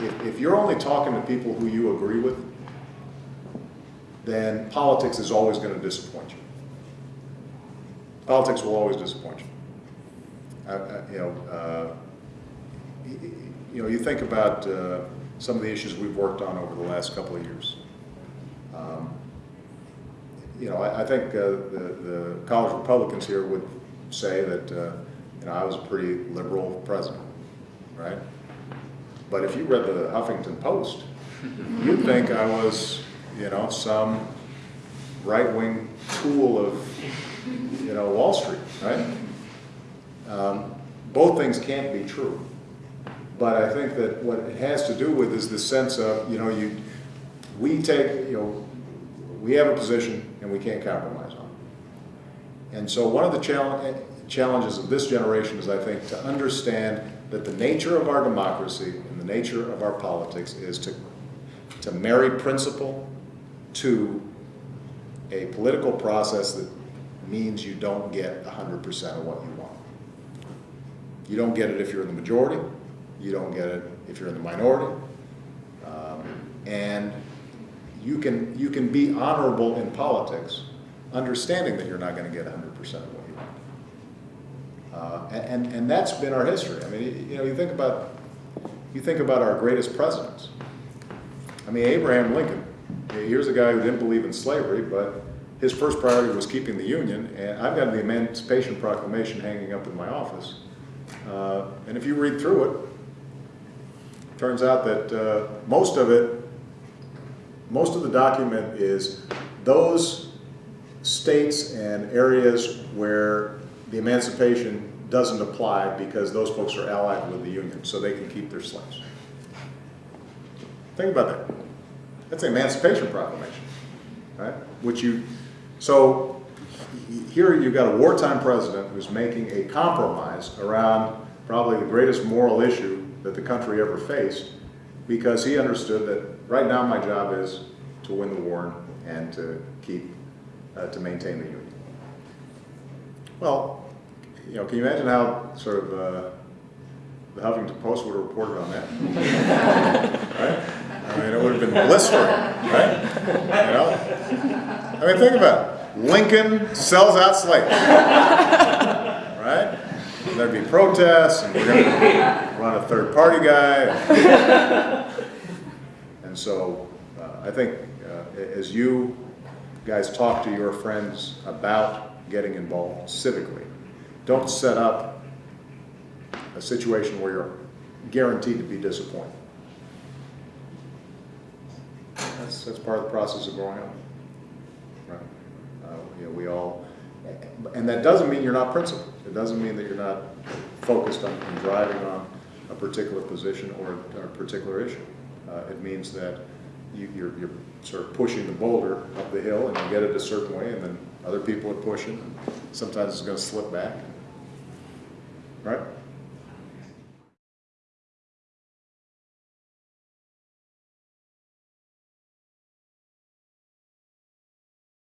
if, if you're only talking to people who you agree with, then politics is always going to disappoint you. Politics will always disappoint you. I- I- You know, uh, you know, you think about uh, some of the issues we've worked on over the last couple of years. Um, You know, I, I think uh, the, the college Republicans here would say that, uh, you know, I was a pretty liberal president, right? But if you read the Huffington Post, you'd think I was, you know, some right-wing tool of, you know, Wall Street, right? Um, Both things can't be true. But I think that what it has to do with is the sense of, you know, you, we take, you know, we have a position and we can't compromise on it. And so one of the challenge, challenges of this generation is, I think, to understand that the nature of our democracy and the nature of our politics is to, to marry principle to a political process that means you don't get 100% of what you want. You don't get it if you're in the majority. You don't get it if you're in the minority. Um, and you can, you can be honorable in politics, understanding that you're not going to get 100% of what you want. Uh, and, and that's been our history. I mean, you know, you think about, you think about our greatest presidents. I mean, Abraham Lincoln, here's a guy who didn't believe in slavery, but his first priority was keeping the Union, and I've got the Emancipation Proclamation hanging up in my office. Uh, and if you read through it, it turns out that uh, most of it, most of the document is those states and areas where the emancipation doesn't apply because those folks are allied with the Union, so they can keep their slaves. Think about that. That's the Emancipation Proclamation, right? Which you, so here you've got a wartime president who's making a compromise around probably the greatest moral issue that the country ever faced because he understood that right now my job is to win the war and to keep, uh, to maintain the Union. Well, you know, can you imagine how sort of uh, the Huffington Post would have reported on that? right? I mean, it would have been blistering, right? You know? I mean, think about it. Lincoln sells out slaves, right? And there'd be protests, and we're going to run a third-party guy. And so, uh, I think uh, as you guys talk to your friends about getting involved civically, don't set up a situation where you're guaranteed to be disappointed. That's, that's part of the process of growing up. Right? Uh, you know, we all, and that doesn't mean you're not principled. It doesn't mean that you're not focused on, driving on a particular position or a, particular issue. Uh, it means that you, you're, you're sort of pushing the boulder up the hill and you get it a certain way and then other people are pushing. Sometimes it's going to slip back. Right?